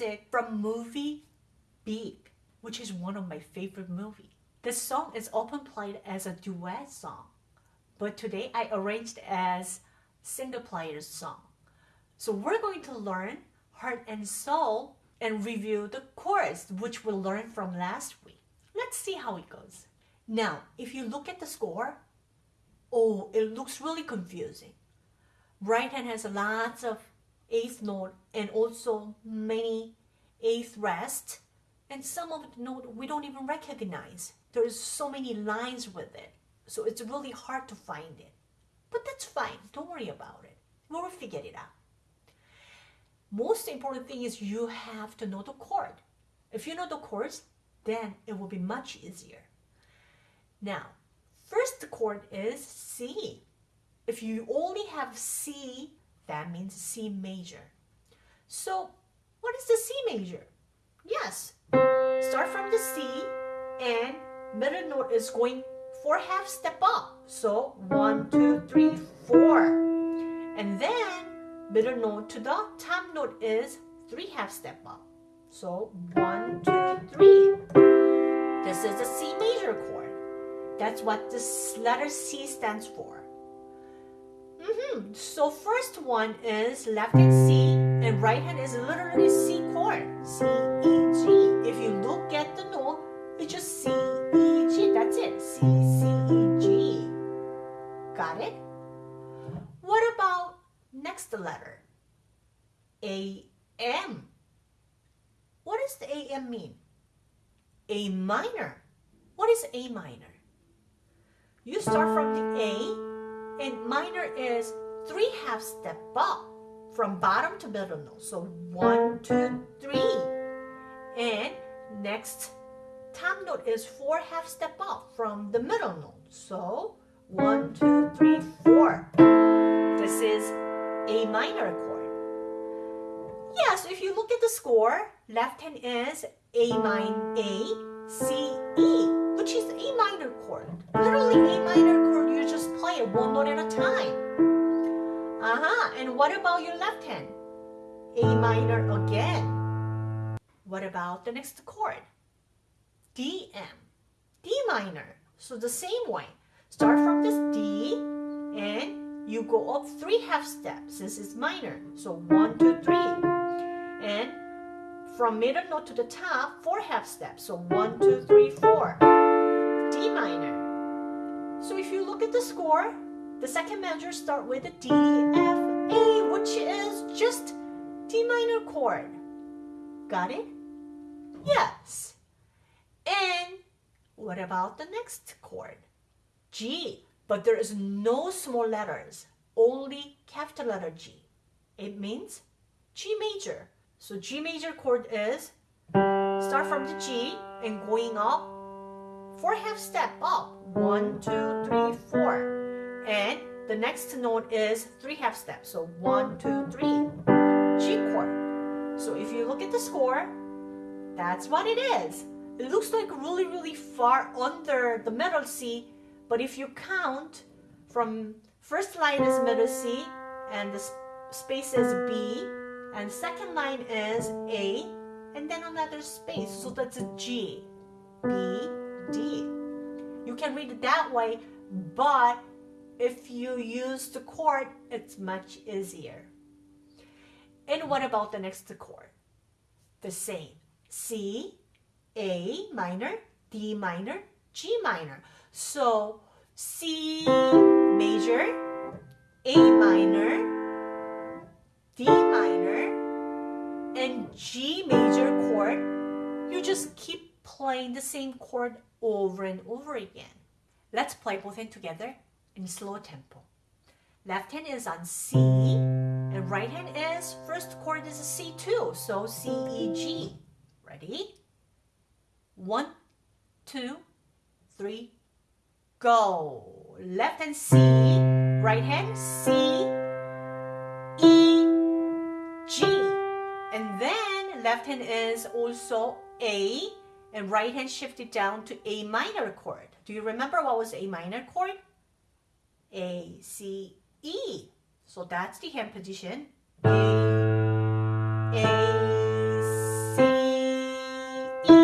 music from movie Big, which is one of my favorite movies. This song is often played as a duet song, but today I arranged as single player song. So we're going to learn Heart and Soul and review the chorus, which we learned from last week. Let's see how it goes. Now, if you look at the score, oh, it looks really confusing. Right hand has lots of eighth note and also many eighth rest. And some of the note we don't even recognize. There's so many lines with it. So it's really hard to find it. But that's fine. Don't worry about it. We'll figure it out. Most important thing is you have to know the chord. If you know the chords, then it will be much easier. Now, first chord is C. If you only have C, that means C major. So, what is the C major? Yes, start from the C and middle note is going four half step up. So, one, two, three, four. And then middle note to the top note is three half step up. So, one, two, three. This is a C major chord. That's what this letter C stands for. Mm -hmm. So first one is left hand C and right hand is literally C chord. C, E, G. If you look at the note, it's just C, E, G. That's it. C, C, E, G. Got it? What about next letter? A, M. What does the AM mean? A minor. What is A minor? You start from the A, and minor is three half step up from bottom to middle note. So one, two, three. And next top note is four half step up from the middle note. So one, two, three, four. This is A minor chord. Yes, if you look at the score, left hand is a minor, A, C, E, which is A minor chord. Literally A minor chord, you just play it one note at a time. Uh-huh, and what about your left hand? A minor again. What about the next chord? D, M, D minor. So the same way, start from this D and you go up three half steps since it's minor. So one, two, three. And from middle note to the top, four half steps. So one, two, three, four. D minor. So if you look at the score, the second measure start with a D, F, A, which is just D minor chord. Got it? Yes. And what about the next chord? G. But there is no small letters, only capital letter G. It means G major. So G major chord is start from the G and going up four half step up. One, two, three, four. And the next note is three half steps. So one, two, three. G chord. So if you look at the score, that's what it is. It looks like really, really far under the middle C, but if you count from first line is middle C and the space is B, and second line is A and then another space so that's a G B D. You can read it that way but if you use the chord it's much easier. And what about the next chord the same. C A minor D minor G minor. So C major A minor D minor, and G major chord, you just keep playing the same chord over and over again. Let's play both hands together in slow tempo. Left hand is on C, and right hand is, first chord is a C2, so C, E, G. Ready? One, two, three, go. Left hand C, right hand C, E, G. And then left hand is also A and right hand shifted down to A minor chord. Do you remember what was A minor chord? A, C, E. So that's the hand position. A, A, C, E.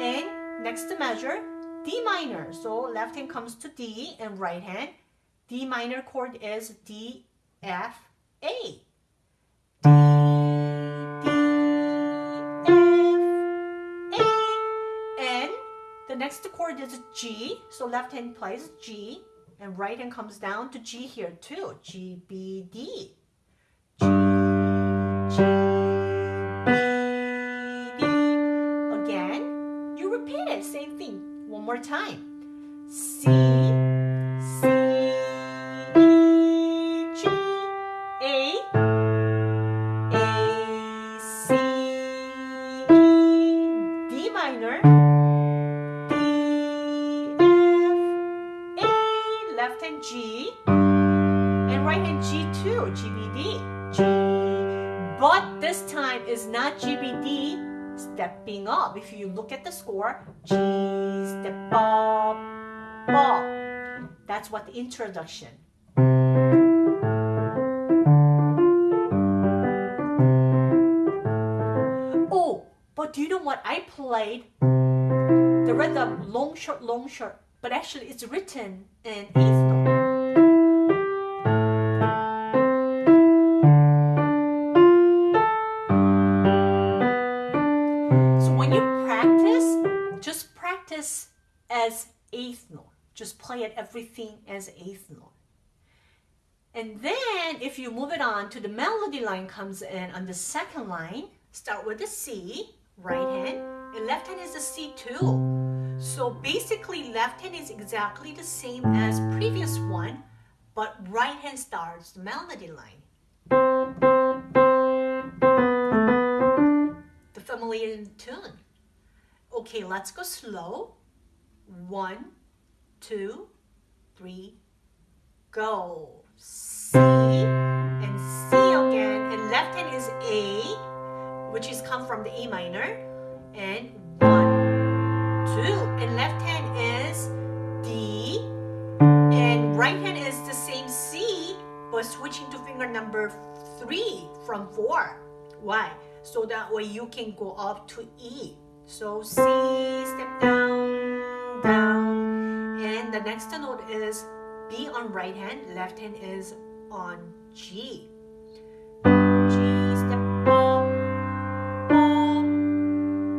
And next measure, D minor. So left hand comes to D and right hand. D minor chord is D, F, A. next chord is G, so left hand plays G, and right hand comes down to G here too, G, B, D. G, G, B, D. Again, you repeat it, same thing, one more time. G. But this time is not GBD, stepping up. If you look at the score, G, step up, up. That's what the introduction. Oh, but do you know what I played? The rhythm, long, short, long, short. But actually it's written in eighth note. As eighth note. Just play it everything as eighth note. And then if you move it on to the melody line comes in on the second line, start with the C, right hand, and left hand is the C too. So basically left hand is exactly the same as previous one, but right hand starts the melody line. The familiar tune. Okay, let's go slow. One, two, three, go. C and C again. And left hand is A, which is come from the A minor. And one, two. And left hand is D. And right hand is the same C, but switching to finger number three from four. Why? So that way you can go up to E. So C, step down, down. And the next note is B on right hand, left hand is on G. G, step up, up,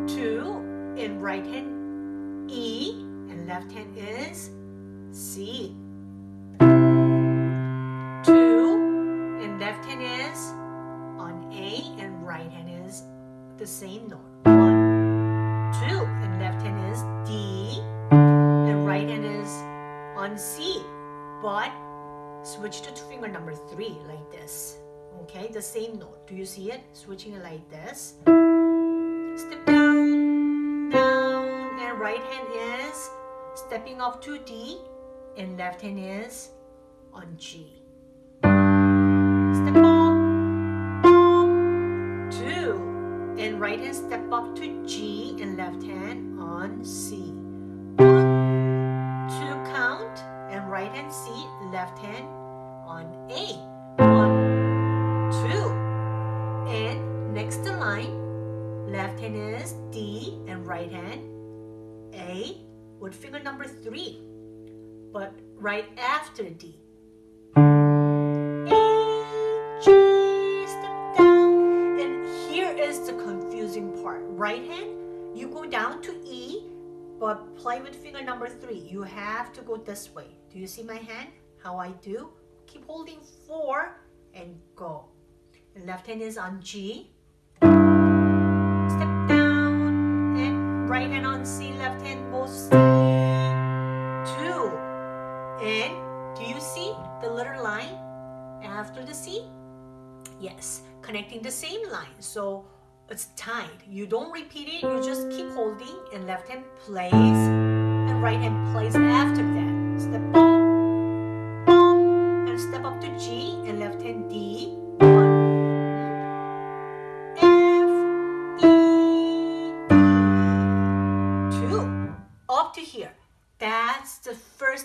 two, in right hand E, and left hand is C. Two, and left hand is on A, and right hand is the same note. The same note. Do you see it? Switching it like this. Step down, down, and right hand is stepping up to D, and left hand is on G. Step up, up, two, and right hand step up to G, and left hand on C. Two count, and right hand C, left hand on A. left hand is D and right hand A with finger number three, but right after D. A, G, step down. And here is the confusing part. Right hand, you go down to E, but play with finger number three. You have to go this way. Do you see my hand? How I do? Keep holding four and go. The left hand is on G. right hand on C, left hand both C. Two. And do you see the little line after the C? Yes, connecting the same line. So it's tied. You don't repeat it, you just keep holding and left hand plays and right hand plays after that. Step up, and step up to G and left hand D.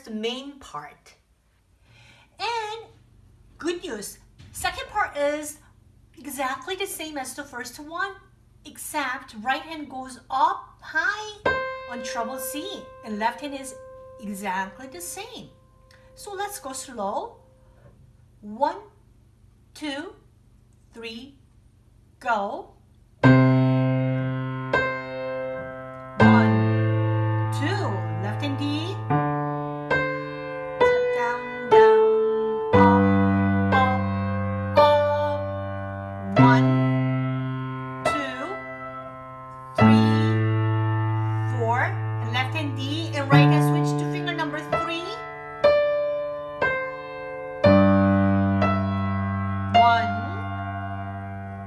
first main part. And good news, second part is exactly the same as the first one, except right hand goes up high on treble C and left hand is exactly the same. So let's go slow. One, two, three, go.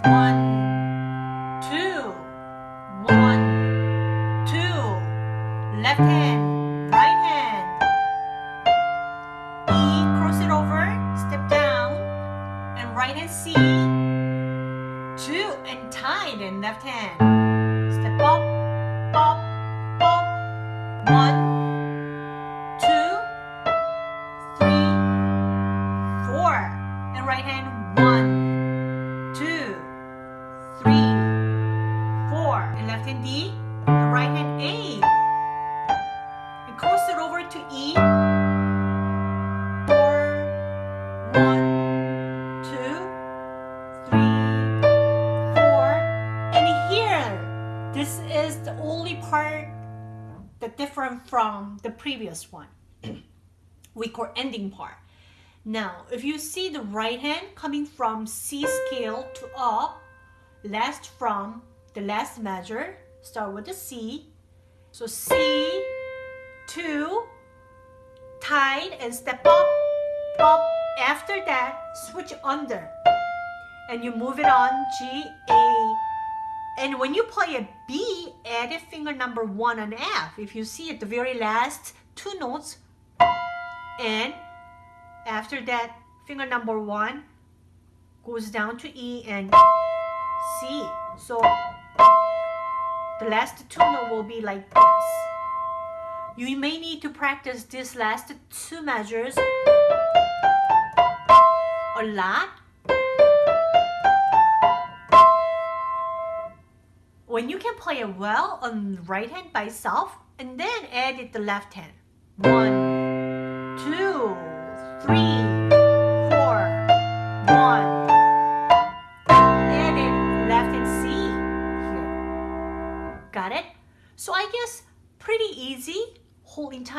One. Different from the previous one. we call ending part. Now, if you see the right hand coming from C scale to up, last from the last measure, start with the C. So C, two, tight and step up, up. After that, switch under. And you move it on G, A, and when you play a B, add a finger number one on F. If you see at the very last two notes, and after that, finger number one goes down to E and C. So the last two note will be like this. You may need to practice these last two measures a lot when you can play it well on right hand by itself and then add it the left hand. One, two,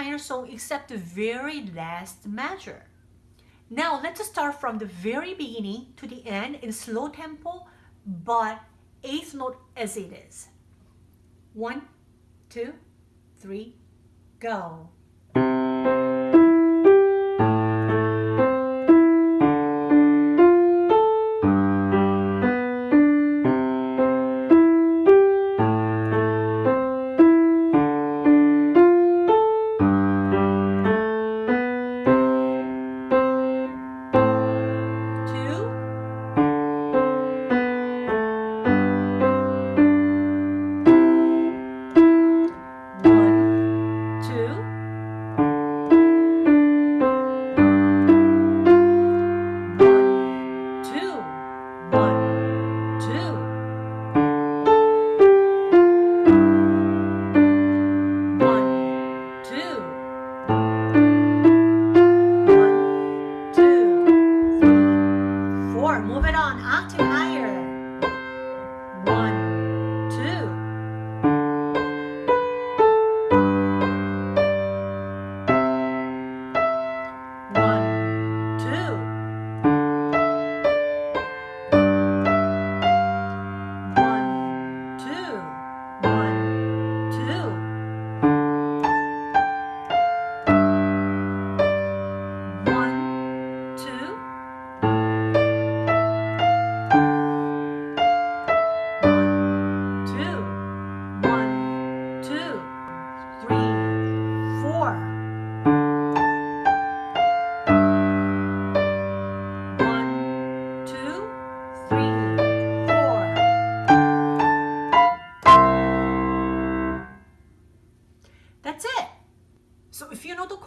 entire song except the very last measure. Now let's start from the very beginning to the end in slow tempo but eighth note as it is. One, two, three, go.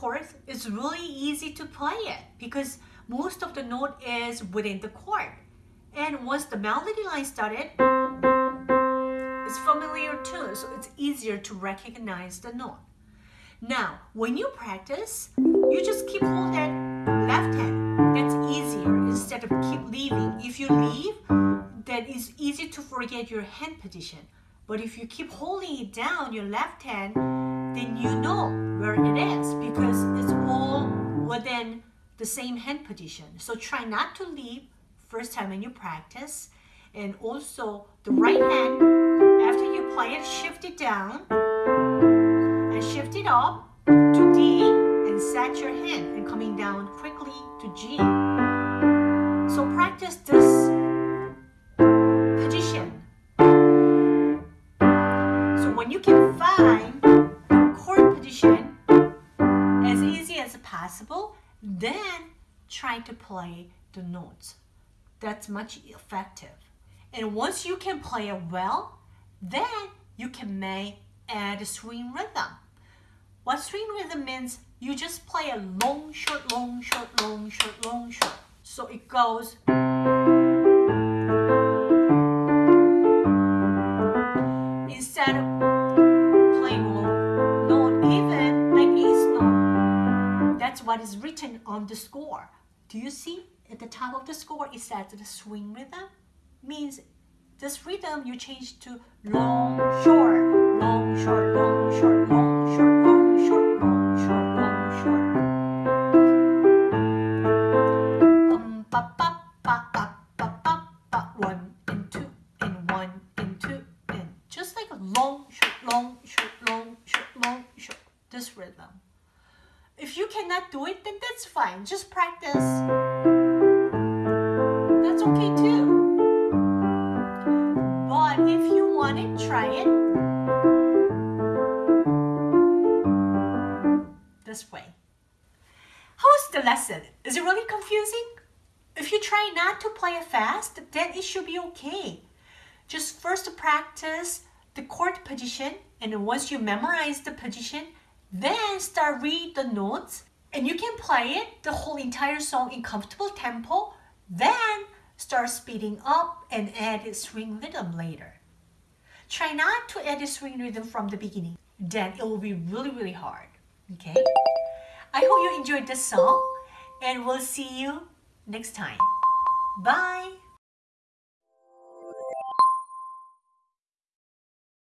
Fourth, it's really easy to play it because most of the note is within the chord. And once the melody line started, it's familiar too, so it's easier to recognize the note. Now, when you practice, you just keep holding that left hand. That's easier instead of keep leaving. If you leave, then it's easy to forget your hand position. But if you keep holding it down, your left hand, then you know where it is because it's all within the same hand position. So try not to leave first time when you practice. And also the right hand, after you play it, shift it down and shift it up to D and set your hand and coming down quickly to G. So practice possible, then try to play the notes. That's much effective. And once you can play it well, then you can may add a swing rhythm. What swing rhythm means, you just play a long, short, long, short, long, short, long, short. So it goes what is written on the score. Do you see at the top of the score it says the swing rhythm? Means this rhythm you change to long, short, long, short, long, short, long, fast, then it should be okay. Just first practice the chord position and once you memorize the position, then start read the notes and you can play it the whole entire song in comfortable tempo, then start speeding up and add a swing rhythm later. Try not to add a swing rhythm from the beginning, then it will be really, really hard. Okay? I hope you enjoyed this song and we'll see you next time. Bye!